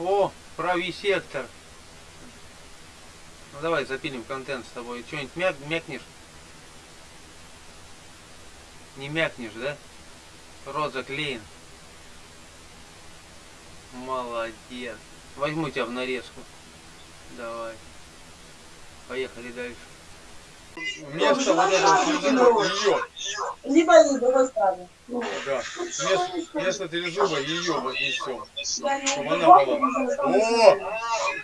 О, правый сектор. Ну давай запилим контент с тобой. Что-нибудь мяк мякнешь? Не мякнешь, да? Рот заклеен. Молодец. Возьму тебя в нарезку. Давай. Поехали дальше. Вместо вот этого трезуба ее. Либо и с другой стороны. Ну, Да. Вместо, вместо трезуба ее вот несем. Чтобы она была. О!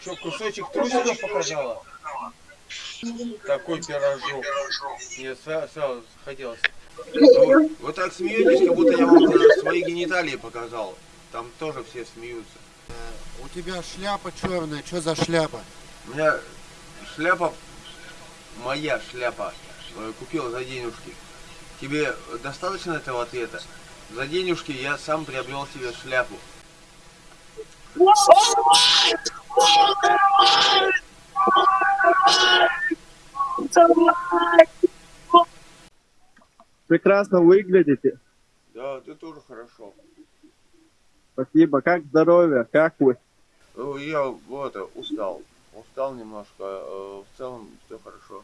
Что, кусочек трусиков показала? Такой пирожок. Мне сразу, сразу хотелось. Вы, так смеетесь, как будто я вам свои гениталии показал. Там тоже все смеются. У тебя шляпа черная, что за шляпа? У меня шляпа, моя шляпа, э, купил за денежки. Тебе достаточно этого ответа? За денежки я сам приобрел себе шляпу. Прекрасно выглядите. Да, ты тоже хорошо. Спасибо. Как здоровье? Как вы? Ну, Я вот устал. Устал немножко. э, В целом все хорошо.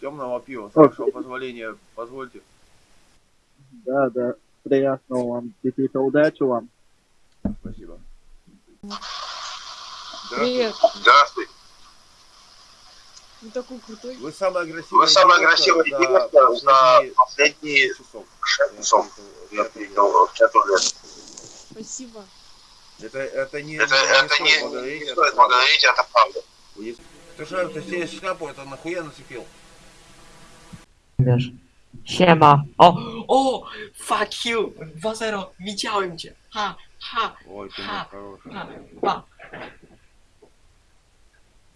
Темного пива, с вашего позволения, позвольте. Да, да. Приятного вам. Никита, удачи вам. Спасибо. Привет. Здравствуй. Ты такой крутой. Вы самый агрессивный. Вы красивая за девушка за последние шесть часов. Я видел в чату лет. Спасибо. Это, это не, Это, не это стоит не, благодарить, не это стоит благодарить, это правда. Ты что, ты себе шляпу это нахуя нацепил? Siema. O, o, fuck you. 2-0. Widziałem cię. Ha, ha, Ой, ты мой Ha. хороший. ha, ha.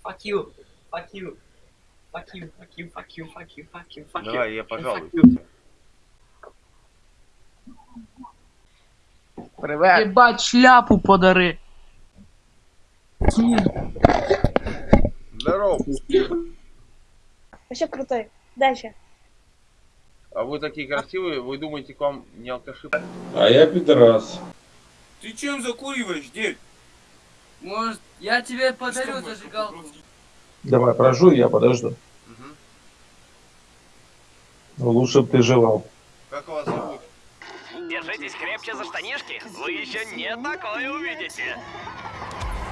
Fuck you. Fuck you. Fuck you, fuck you, fuck you, fuck you, fuck you, fuck you. Давай, я пожалуй. Привет. Ебать, шляпу подари. Здорово. Вообще крутой. Дальше. А вы такие красивые, вы думаете, к вам не алкаши? А я пидорас. Ты чем закуриваешь, дед? Может, я тебе подарю зажигалку? Давай, прожуй, я подожду. Ну, лучше бы ты желал. Как вас зовут? Держитесь крепче за штанишки, вы еще не такое увидите.